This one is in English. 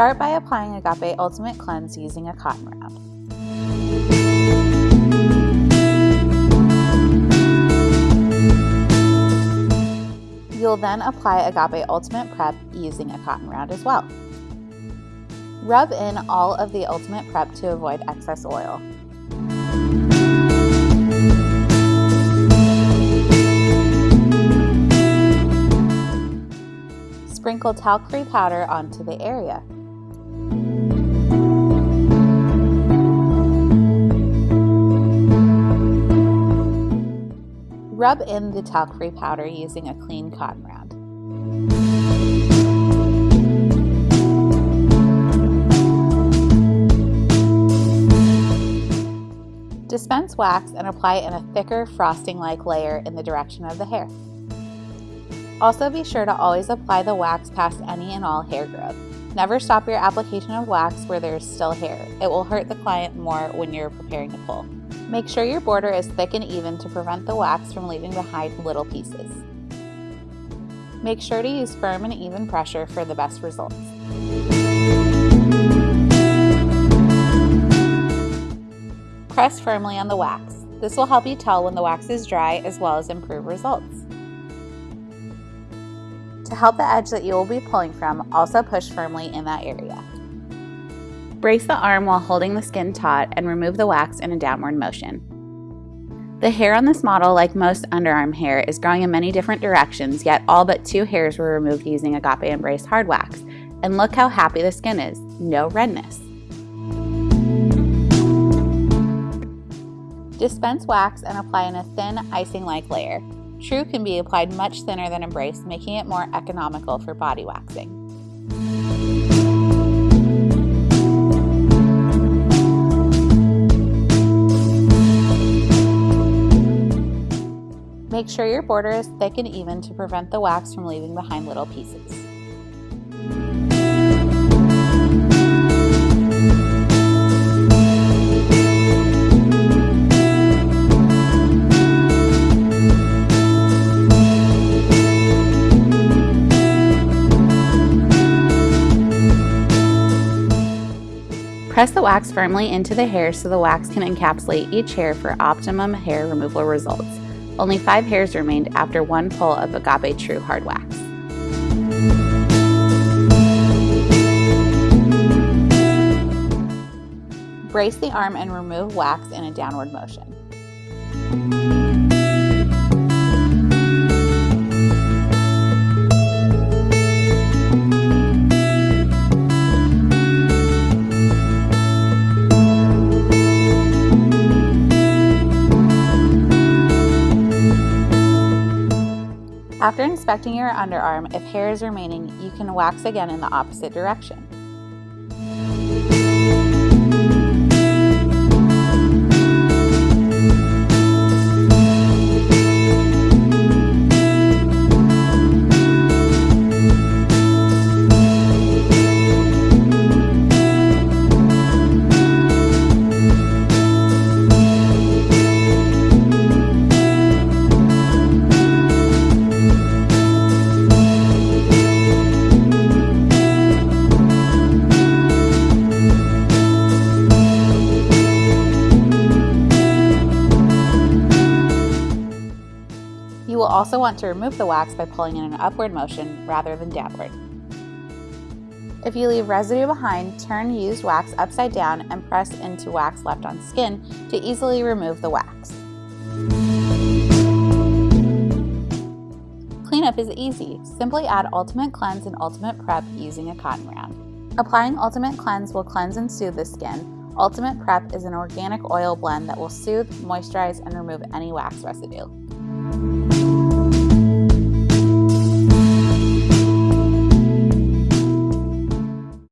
Start by applying Agape Ultimate Cleanse using a cotton round. You'll then apply Agape Ultimate Prep using a cotton round as well. Rub in all of the Ultimate Prep to avoid excess oil. Sprinkle talc-free powder onto the area. Rub in the talc-free powder using a clean cotton round. Dispense wax and apply it in a thicker frosting-like layer in the direction of the hair. Also be sure to always apply the wax past any and all hair growth. Never stop your application of wax where there is still hair. It will hurt the client more when you're preparing to pull. Make sure your border is thick and even to prevent the wax from leaving behind little pieces. Make sure to use firm and even pressure for the best results. Press firmly on the wax. This will help you tell when the wax is dry as well as improve results. To help the edge that you will be pulling from, also push firmly in that area. Brace the arm while holding the skin taut and remove the wax in a downward motion. The hair on this model, like most underarm hair, is growing in many different directions, yet all but two hairs were removed using Agape Embrace hard wax. And look how happy the skin is, no redness. Dispense wax and apply in a thin icing-like layer. True can be applied much thinner than Embrace, making it more economical for body waxing. Make sure your border is thick and even to prevent the wax from leaving behind little pieces. Press the wax firmly into the hair so the wax can encapsulate each hair for optimum hair removal results. Only five hairs remained after one pull of Agape True Hard Wax. Brace the arm and remove wax in a downward motion. After inspecting your underarm, if hair is remaining, you can wax again in the opposite direction. Also want to remove the wax by pulling in an upward motion rather than downward. If you leave residue behind, turn used wax upside down and press into wax left on skin to easily remove the wax. Cleanup is easy. Simply add Ultimate Cleanse and Ultimate Prep using a cotton round. Applying Ultimate Cleanse will cleanse and soothe the skin. Ultimate Prep is an organic oil blend that will soothe, moisturize, and remove any wax residue.